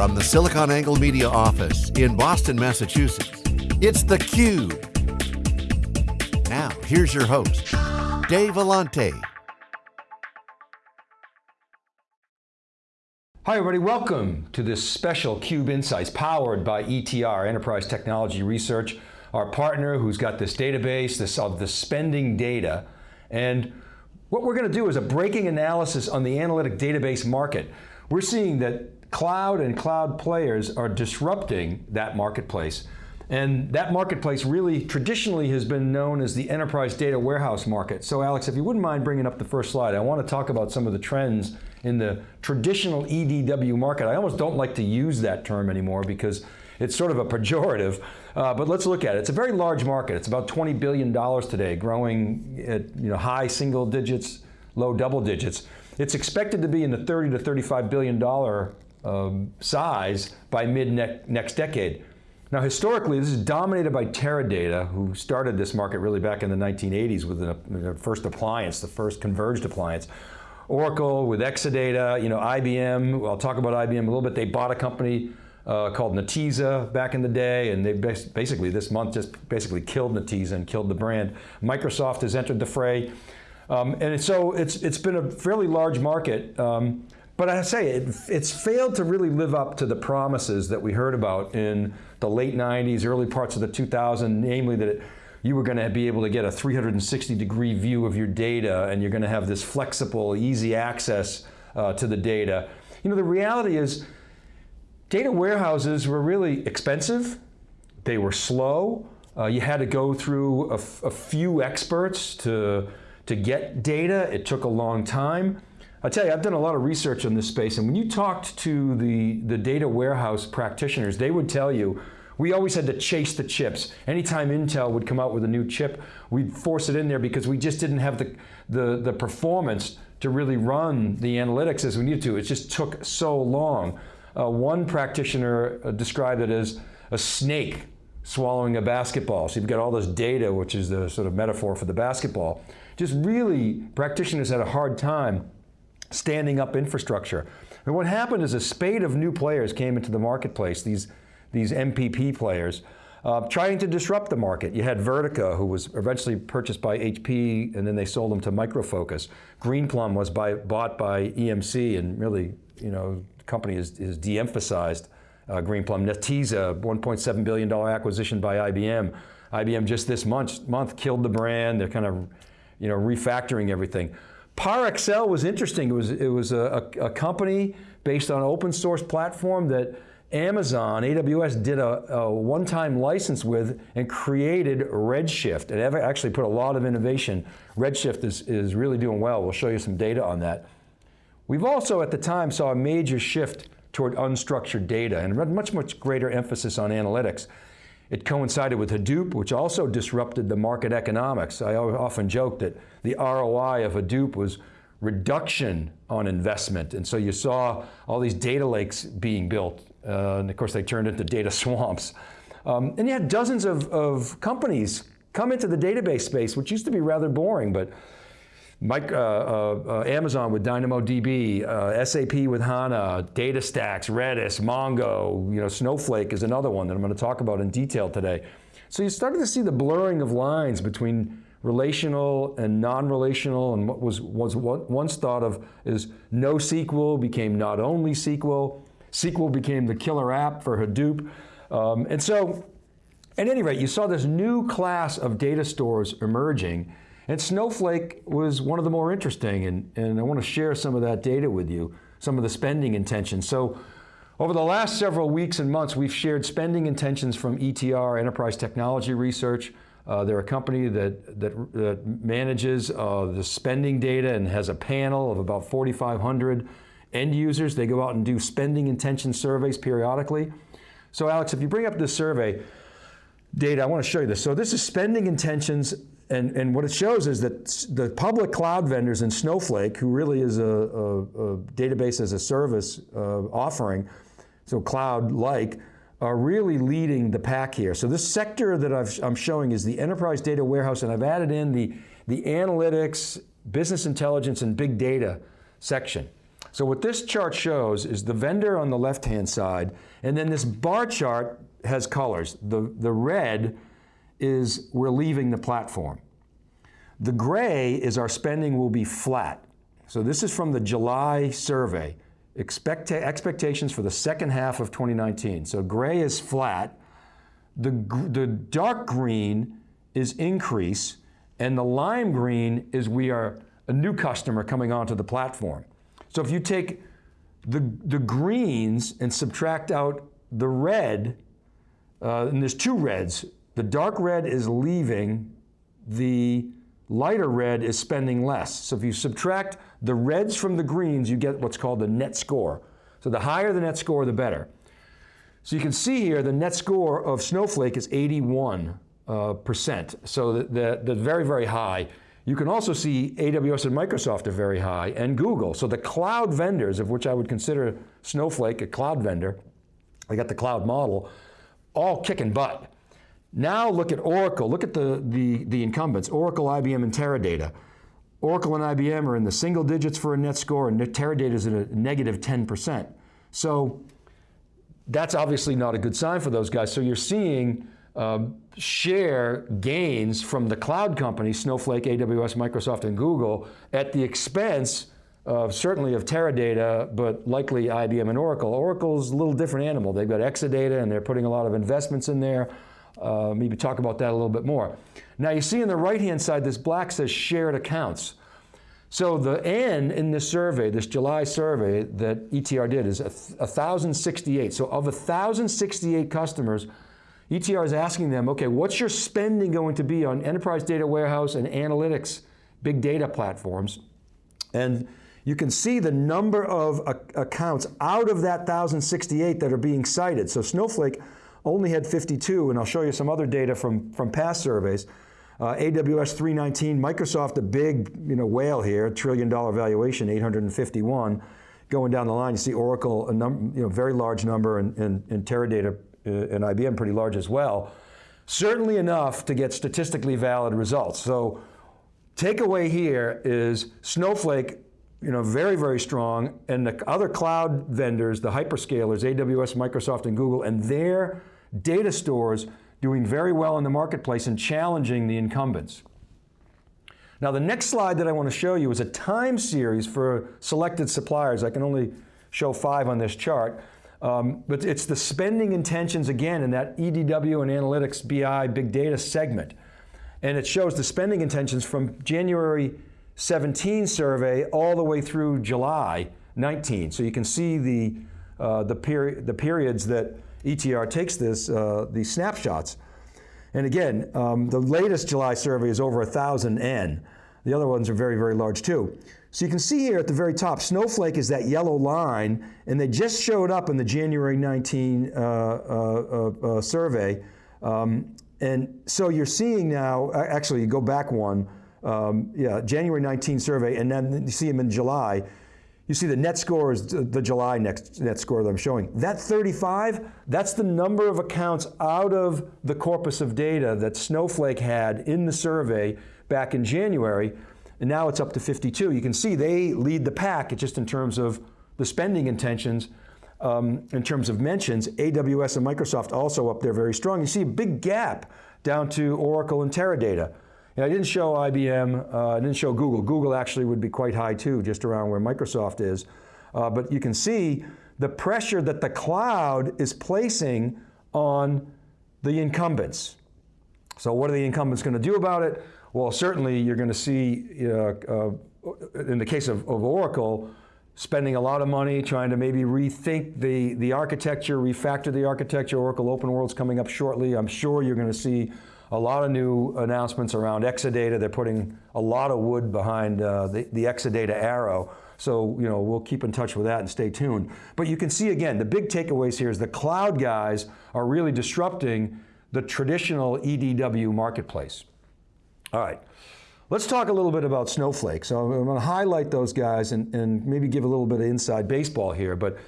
From the SiliconANGLE Media office in Boston, Massachusetts, it's theCUBE. Now, here's your host, Dave Vellante. Hi everybody, welcome to this special CUBE Insights powered by ETR, Enterprise Technology Research, our partner who's got this database this, of the spending data. And what we're going to do is a breaking analysis on the analytic database market. We're seeing that cloud and cloud players are disrupting that marketplace. And that marketplace really traditionally has been known as the enterprise data warehouse market. So Alex, if you wouldn't mind bringing up the first slide, I want to talk about some of the trends in the traditional EDW market. I almost don't like to use that term anymore because it's sort of a pejorative, uh, but let's look at it. It's a very large market. It's about $20 billion today, growing at you know, high single digits, low double digits. It's expected to be in the 30 to 35 billion dollar um, size by mid ne next decade. Now historically, this is dominated by Teradata, who started this market really back in the 1980s with the first appliance, the first converged appliance. Oracle with Exadata, you know, IBM, I'll talk about IBM a little bit, they bought a company uh, called Netezza back in the day, and they basically this month just basically killed Netezza and killed the brand. Microsoft has entered the fray. Um, and so it's, it's been a fairly large market. Um, but I say, it, it's failed to really live up to the promises that we heard about in the late 90s, early parts of the 2000s, namely that it, you were going to be able to get a 360 degree view of your data and you're going to have this flexible, easy access uh, to the data. You know, the reality is data warehouses were really expensive, they were slow, uh, you had to go through a, few experts to, to get data, it took a long time. I tell you, I've done a lot of research on this space, and when you talked to the, the data warehouse practitioners, they would tell you, we always had to chase the chips. Anytime Intel would come out with a new chip, we'd force it in there because we just didn't have the, the, the performance to really run the analytics as we needed to. It just took so long. Uh, one practitioner uh, described it as a snake swallowing a basketball. So you've got all this data, which is the sort of metaphor for the basketball. Just really, practitioners had a hard time standing up infrastructure. And what happened is a spate of new players came into the marketplace, these, these MPP players, uh, trying to disrupt the market. You had Vertica, who was eventually purchased by HP, and then they sold them to Micro Focus. Greenplum was by, bought by EMC, and really, you know, the company is de-emphasized uh, Greenplum. Netezza, $1.7 billion acquisition by IBM. IBM just this month, month killed the brand. They're kind of, you know, refactoring everything. ParAccel was interesting. It was, it was a, a, a company based on open source platform that Amazon, AWS did a, a one-time license with and created Redshift. It actually put a lot of innovation. Redshift is, is really doing well. We'll show you some data on that. We've also at the time saw a major shift toward unstructured data and much, much greater emphasis on analytics. It coincided with Hadoop, which also disrupted the market economics. I often joke that the ROI of Hadoop was reduction on investment. And so you saw all these data lakes being built. Uh, and of course they turned into data swamps. Um, and you had dozens of, of companies come into the database space, which used to be rather boring, but Mike, uh, uh, uh, Amazon with DynamoDB, uh, SAP with HANA, DataStax, Redis, Mongo, you know, Snowflake is another one that I'm going to talk about in detail today. So you started to see the blurring of lines between relational and non-relational and what was, was what once thought of as NoSQL became not only SQL, SQL became the killer app for Hadoop. Um, and so, at any rate, you saw this new class of data stores emerging and Snowflake was one of the more interesting, and, and I want to share some of that data with you, some of the spending intentions. So over the last several weeks and months, we've shared spending intentions from ETR, Enterprise Technology Research. Uh, they're a company that, that, that manages uh, the spending data and has a panel of about 4,500 end users. They go out and do spending intention surveys periodically. So Alex, if you bring up this survey data, I want to show you this. So this is spending intentions and, and what it shows is that the public cloud vendors and Snowflake, who really is a, a, a database as a service uh, offering, so cloud-like, are really leading the pack here. So this sector that i am showing is the enterprise data warehouse, and I've added in the, the analytics, business intelligence, and big data section. So what this chart shows is the vendor on the left-hand side, and then this bar chart has colors. The, the red is we're leaving the platform. The gray is our spending will be flat. So this is from the July survey. Expect expectations for the second half of 2019. So gray is flat. The, the dark green is increase, and the lime green is we are a new customer coming onto the platform. So if you take the, the greens and subtract out the red, uh, and there's two reds. The dark red is leaving, the lighter red is spending less. So if you subtract the reds from the greens, you get what's called the net score. So the higher the net score, the better. So you can see here the net score of Snowflake is 81 uh, percent. So the, the, the very, very high. You can also see AWS and Microsoft are very high, and Google. So the cloud vendors, of which I would consider Snowflake a cloud vendor, they got the cloud model, all kicking butt. Now look at Oracle, look at the, the, the incumbents, Oracle, IBM, and Teradata. Oracle and IBM are in the single digits for a net score, and Teradata is at a negative 10%. So that's obviously not a good sign for those guys. So you're seeing um, share gains from the cloud companies, Snowflake, AWS, Microsoft, and Google, at the expense of certainly of Teradata, but likely IBM and Oracle. Oracle's a little different animal. They've got Exadata and they're putting a lot of investments in there. Uh, maybe talk about that a little bit more. Now you see on the right-hand side, this black says shared accounts. So the N in this survey, this July survey that ETR did is 1,068. So of 1,068 customers, ETR is asking them, okay, what's your spending going to be on enterprise data warehouse and analytics, big data platforms? And you can see the number of accounts out of that 1,068 that are being cited. So Snowflake only had 52, and I'll show you some other data from, from past surveys. Uh, AWS 319, Microsoft, a big you know, whale here, trillion dollar valuation, 851. Going down the line, you see Oracle, a num you know, very large number, and, and, and Teradata uh, and IBM pretty large as well. Certainly enough to get statistically valid results. So takeaway here is Snowflake, you know, very, very strong, and the other cloud vendors, the hyperscalers, AWS, Microsoft, and Google, and their data stores doing very well in the marketplace and challenging the incumbents. Now the next slide that I want to show you is a time series for selected suppliers. I can only show five on this chart. Um, but it's the spending intentions again in that EDW and analytics BI big data segment. And it shows the spending intentions from January 17 survey all the way through July 19. So you can see the, uh, the, peri the periods that ETR takes this, uh, these snapshots. And again, um, the latest July survey is over 1,000 N. The other ones are very, very large too. So you can see here at the very top, Snowflake is that yellow line, and they just showed up in the January 19 uh, uh, uh, uh, survey. Um, and so you're seeing now, actually you go back one, um, yeah, January 19 survey, and then you see them in July. You see the net score is the July net, net score that I'm showing. That 35, that's the number of accounts out of the corpus of data that Snowflake had in the survey back in January and now it's up to 52. You can see they lead the pack just in terms of the spending intentions. Um, in terms of mentions, AWS and Microsoft also up there very strong. You see a big gap down to Oracle and Teradata. I didn't show IBM, uh, I didn't show Google. Google actually would be quite high too, just around where Microsoft is. Uh, but you can see the pressure that the cloud is placing on the incumbents. So what are the incumbents going to do about it? Well, certainly you're going to see, uh, uh, in the case of, of, Oracle, spending a lot of money trying to maybe rethink the, the architecture, refactor the architecture. Oracle Open World's coming up shortly. I'm sure you're going to see a lot of new announcements around Exadata. They're putting a lot of wood behind uh, the, the Exadata arrow. So, you know, we'll keep in touch with that and stay tuned. But you can see again, the big takeaways here is the cloud guys are really disrupting the traditional EDW marketplace. All right. Let's talk a little bit about Snowflake. So I'm going to highlight those guys and, and maybe give a little bit of inside baseball here, but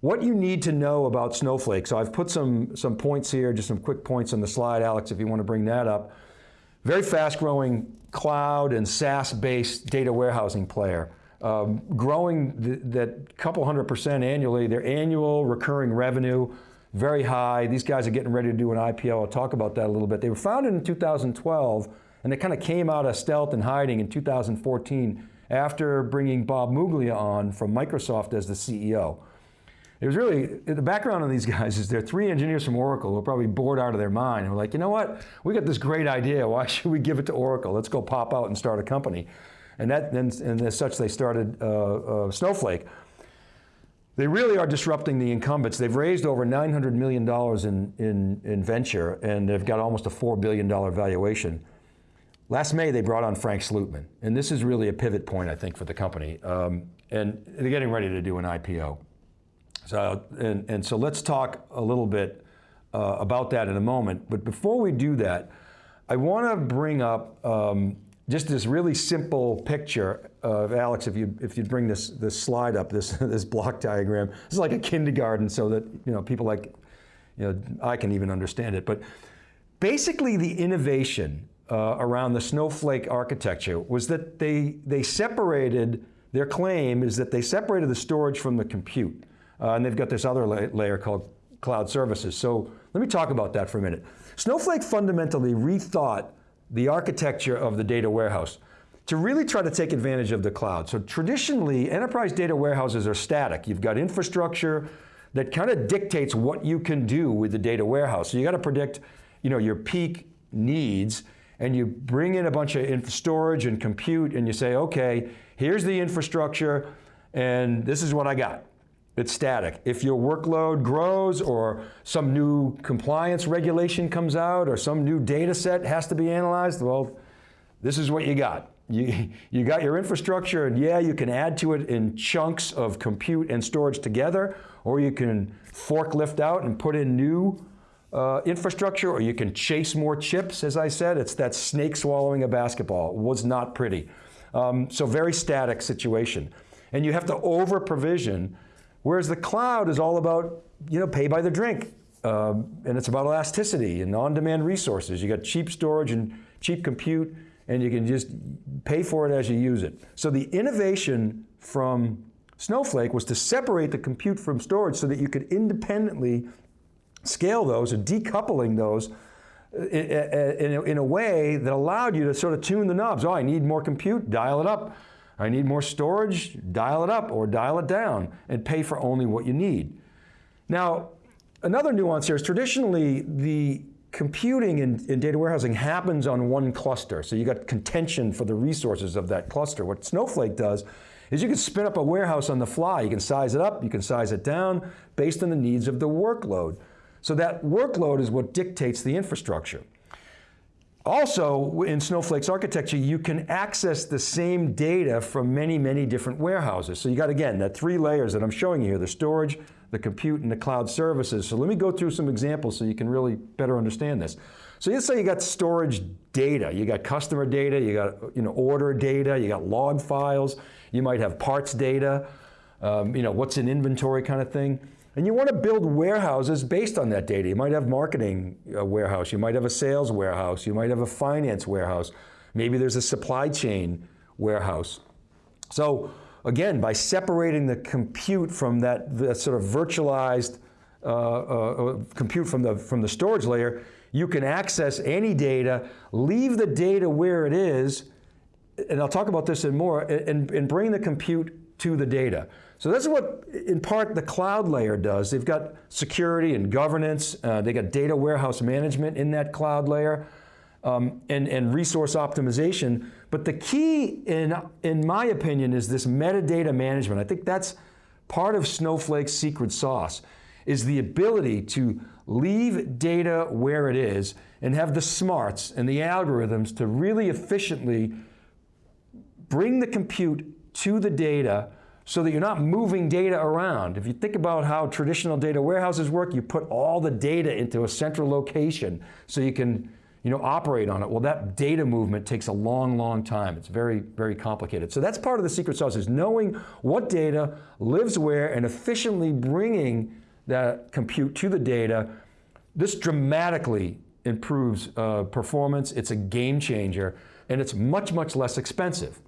what you need to know about Snowflake. So I've put some, some points here, just some quick points on the slide, Alex, if you want to bring that up. Very fast growing cloud and SaaS-based data warehousing player. um, growing th that couple hundred percent annually, their annual recurring revenue, very high. These guys are getting ready to do an IPO. I'll talk about that a little bit. They were founded in 2012, and they kind of came out of stealth and hiding in 2014 after bringing Bob Muglia on from Microsoft as the CEO. It was really, the background on these guys is they're three engineers from Oracle who are probably bored out of their mind. And we're like, you know what? We got this great idea. Why should we give it to Oracle? Let's go pop out and start a company. And, that, and, and as such, they started uh, uh, Snowflake. They really are disrupting the incumbents. They've raised over $900 million in, in, in venture, and they've got almost a $4 billion valuation. Last May, they brought on Frank Slootman, and this is really a pivot point, I think, for the company. Um, and they're getting ready to do an IPO. So, and, and so let's talk a little bit uh, about that in a moment. But before we do that, I want to bring up um, just this really simple picture of Alex, if you if you bring this this slide up, this this block diagram, this is like a kindergarten, so that you know people like, you know, I can even understand it. But basically, the innovation uh, around the snowflake architecture was that they they separated. Their claim is that they separated the storage from the compute, uh, and they've got this other la layer called cloud services. So let me talk about that for a minute. Snowflake fundamentally rethought the architecture of the data warehouse to really try to take advantage of the cloud. So traditionally, enterprise data warehouses are static. You've got infrastructure that kind of dictates what you can do with the data warehouse. So you got to predict you know, your peak needs and you bring in a bunch of storage and compute and you say, okay, here's the infrastructure and this is what I got. It's static. If your workload grows or some new compliance regulation comes out or some new data set has to be analyzed, well, this is what you got. You, you got your infrastructure and yeah, you can add to it in chunks of compute and storage together, or you can forklift out and put in new uh, infrastructure, or you can chase more chips, as I said. It's that snake swallowing a basketball. It was not pretty. Um, so very static situation. And you have to over provision Whereas the cloud is all about, you know, pay by the drink. Um, and it's about elasticity and on-demand resources. You got cheap storage and cheap compute, and you can just pay for it as you use it. So the innovation from Snowflake was to separate the compute from storage so that you could independently scale those or decoupling those uh, in a, in a way that allowed you to sort of tune the knobs. Oh, I need more compute, dial it up. I need more storage, dial it up or dial it down and pay for only what you need. Now, another nuance here is traditionally the computing in, in, data warehousing happens on one cluster. So you got contention for the resources of that cluster. What Snowflake does is you can spin up a warehouse on the fly. You can size it up, you can size it down based on the needs of the workload. So that workload is what dictates the infrastructure. Also, in Snowflake's architecture, you can access the same data from many, many different warehouses. So you got, again, that three layers that I'm showing you here, the storage, the compute, and the cloud services. So let me go through some examples so you can really better understand this. So let's say you got storage data. You got customer data, you got you know, order data, you got log files, you might have parts data, um, you know, what's in inventory kind of thing. And you want to build warehouses based on that data. You might have marketing uh, warehouse, you might have a sales warehouse, you might have a finance warehouse, maybe there's a supply chain warehouse. So again, by separating the compute from that, that sort of virtualized uh, uh, uh, compute from the, from the storage layer, you can access any data, leave the data where it is, and I'll talk about this in more, and, and bring the compute to the data. So this is what, in part, the cloud layer does. They've got security and governance. Uh, they got data warehouse management in that cloud layer um, and, and resource optimization. But the key, in, in my opinion, is this metadata management. I think that's part of Snowflake's secret sauce, is the ability to leave data where it is and have the smarts and the algorithms to really efficiently bring the compute to the data so that you're not moving data around. If you think about how traditional data warehouses work, you put all the data into a central location so you can you know, operate on it. Well, that data movement takes a long, long time. It's very, very complicated. So that's part of the secret sauce is knowing what data lives where and efficiently bringing that compute to the data. This dramatically improves uh, performance. It's a game changer and it's much, much less expensive.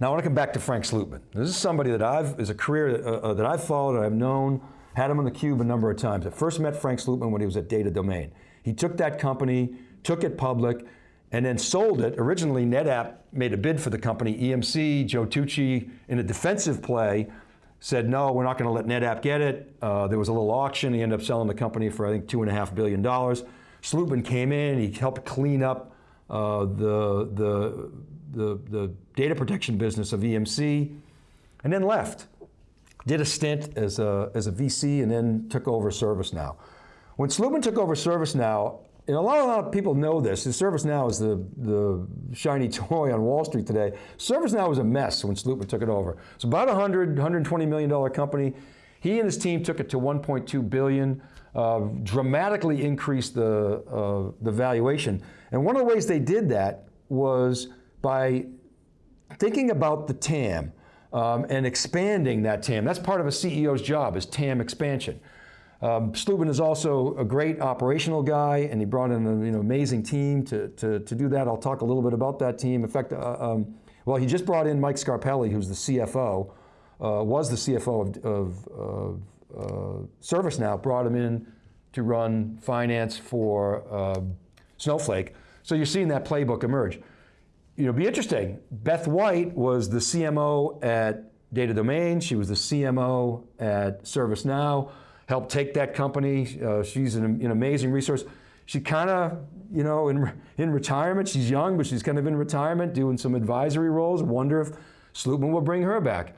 Now I want to come back to Frank Slootman. This is somebody that I've, is a career uh, uh, that I've followed and I've known, had him on the cube a number of times. I first met Frank Slootman when he was at Data Domain. He took that company, took it public, and then sold it. Originally, NetApp made a bid for the company. EMC, Joe Tucci, in a defensive play, said, no, we're not going to let NetApp get it. Uh, there was a little auction. He ended up selling the company for, I think, $2.5 billion. Slootman came in, he helped clean up uh, the, the, the, the data protection business of EMC, and then left. Did a stint as a, as a VC and then took over ServiceNow. When Slootman took over ServiceNow, and a lot, a lot of people know this, ServiceNow is the, the shiny toy on Wall Street today. ServiceNow was a mess when Slootman took it over. It's about a 100, $120 million company. He and his team took it to 1.2 billion, uh, dramatically increased the, uh, the valuation. And one of the ways they did that was by thinking about the TAM um, and expanding that TAM. That's part of a CEO's job, is TAM expansion. Um, is also a great operational guy, and he brought in an you know, amazing team to, to, to, do that. I'll talk a little bit about that team. In fact, uh, um, well, he just brought in Mike Scarpelli, who's the CFO, was the CFO of, of, of uh, ServiceNow, brought him in to run finance for um, Snowflake. So you're seeing that playbook emerge. You know, be interesting. Beth White was the CMO at Data Domain. She was the CMO at ServiceNow helped take that company. Uh, she's an, an, amazing resource. She kind of, you know, in, in retirement, she's young, but she's kind of in retirement doing some advisory roles. Wonder if Slootman will bring her back.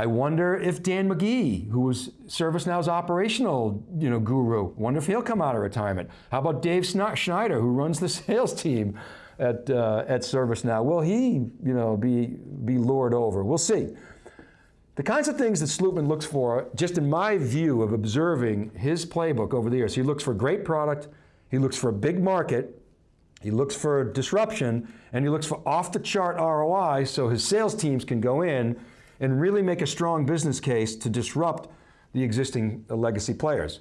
I wonder if Dan McGee, who was ServiceNow's operational you know, guru, wonder if he'll come out of retirement. How about Dave Schneider, who runs the sales team at, uh, at ServiceNow? Will he you know, be, be lured over? We'll see. The kinds of things that Slootman looks for, just in my view of observing his playbook over the years, he looks for great product, he looks for a big market, he looks for disruption, and he looks for off the chart ROI so his sales teams can go in and really make a strong business case to disrupt the existing legacy players.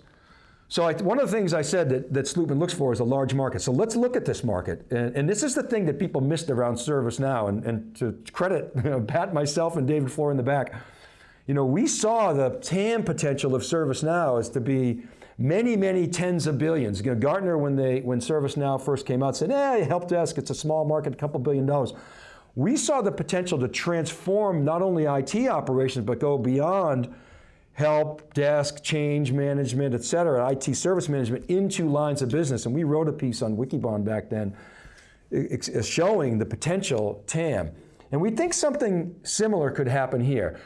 So I, one of the things I said that, that looks for is a large market. So let's look at this market. And, and this is the thing that people missed around ServiceNow, and, and to credit, pat myself and David Floyer in the back, you know, we saw the TAM potential of ServiceNow as to be many, many tens of billions. You know, Gartner, when, they, when ServiceNow first came out, said, eh, help desk, it's a small market, a couple billion dollars. We saw the potential to transform not only IT operations, but go beyond help, desk, change management, et cetera, IT service management into lines of business. And we wrote a piece on Wikibon back then showing the potential TAM. And we think something similar could happen here.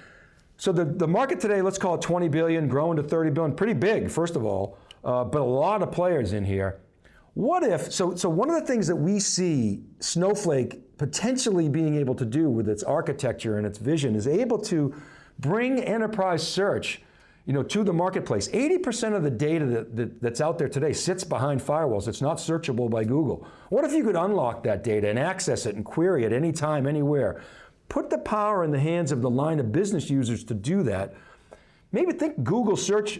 So the, the market today, let's call it 20 billion, growing to 30 billion, pretty big, first of all, uh, but a lot of players in here. What if, so, so one of the things that we see Snowflake potentially being able to do with its architecture and its vision is able to bring enterprise search you know, to the marketplace. 80% of the data that, that, that's out there today sits behind firewalls. It's not searchable by Google. What if you could unlock that data and access it and query it anytime, anywhere? Put the power in the hands of the line of business users to do that. Maybe think Google search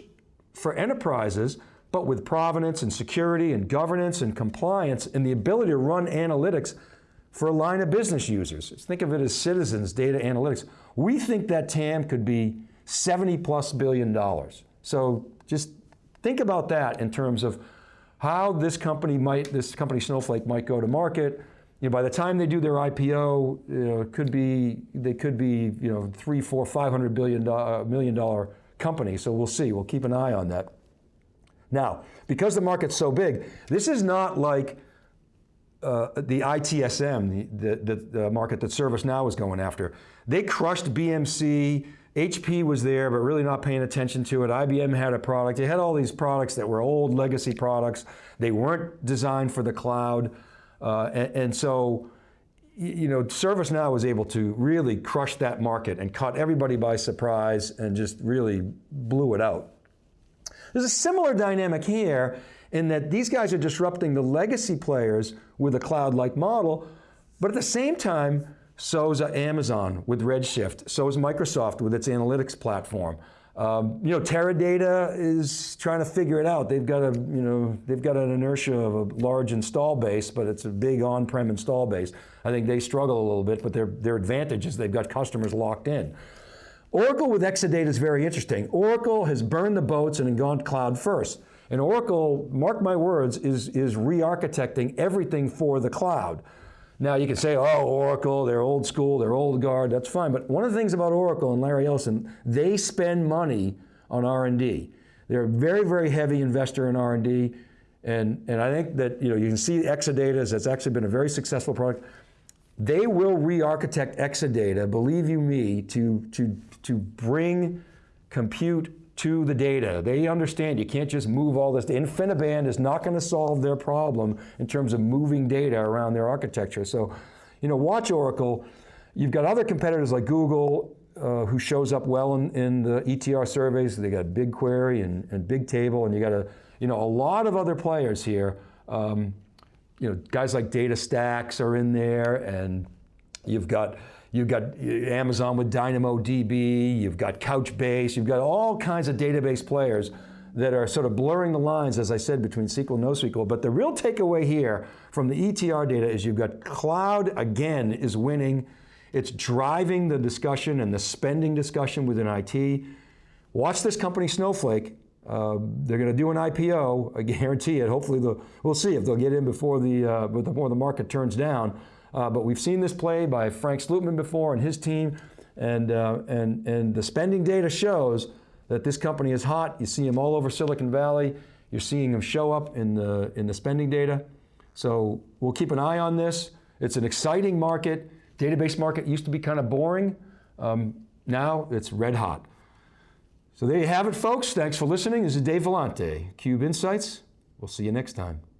for enterprises, but with provenance and security and governance and compliance and the ability to run analytics for a line of business users. Think of it as citizens data analytics. We think that TAM could be 70 plus billion dollars. So just think about that in terms of how this company might, this company Snowflake might go to market, you know, by the time they do their IPO, you know, could be, they could be, you know, three, four, five hundred billion dollar, uh, million dollar company. So we'll see. We'll keep an eye on that. Now, because the market's so big, this is not like uh, the ITSM, the, the, the market that ServiceNow is going after. They crushed BMC. HP was there, but really not paying attention to it. IBM had a product. They had all these products that were old legacy products. They weren't designed for the cloud. Uh, and, and, so, you know, ServiceNow was able to really crush that market and caught everybody by surprise and just really blew it out. There's a similar dynamic here in that these guys are disrupting the legacy players with a cloud-like model, but at the same time, so is Amazon with Redshift, so is Microsoft with its analytics platform. Um, you know, Teradata is trying to figure it out. They've got a, you know, they've got an inertia of a large install base, but it's a big on-prem install base. I think they struggle a little bit, but their, their advantage is they've got customers locked in. Oracle with Exadata is very interesting. Oracle has burned the boats and gone cloud first. And Oracle, mark my words, is, is re-architecting everything for the cloud. Now you can say, oh, Oracle, they're old school, they're old guard, that's fine. But one of the things about Oracle and Larry Ellison, they spend money on R&D. They're a very, very heavy investor in R&D. And, and I think that you, know, you can see Exadata, that's actually been a very successful product. They will re-architect Exadata, believe you me, to, to, to bring compute to the data. They understand you can't just move all this. InfiniBand is not going to solve their problem in terms of moving data around their architecture. So, you know, watch Oracle. You've got other competitors like Google, uh, who shows up well in, in, the ETR surveys. They got BigQuery and, and Bigtable, and you got a, you know, a lot of other players here. Um, you know, guys like DataStax are in there, and you've got You've got Amazon with DynamoDB, you've got Couchbase, you've got all kinds of database players that are sort of blurring the lines, as I said, between SQL and NoSQL. But the real takeaway here from the ETR data is you've got cloud, again, is winning. It's driving the discussion and the spending discussion within IT. Watch this company, Snowflake. Uh, they're going to do an IPO, I guarantee it. Hopefully, we'll see if they'll get in before the, uh, before the market turns down. Uh, but we've seen this play by Frank Slootman before and his team, and, uh, and, and the spending data shows that this company is hot. You see them all over Silicon Valley. You're seeing them show up in the, in the spending data. So we'll keep an eye on this. It's an exciting market. Database market used to be kind of boring. Um, now it's red hot. So there you have it, folks. Thanks for listening. This is Dave Vellante, Cube Insights. We'll see you next time.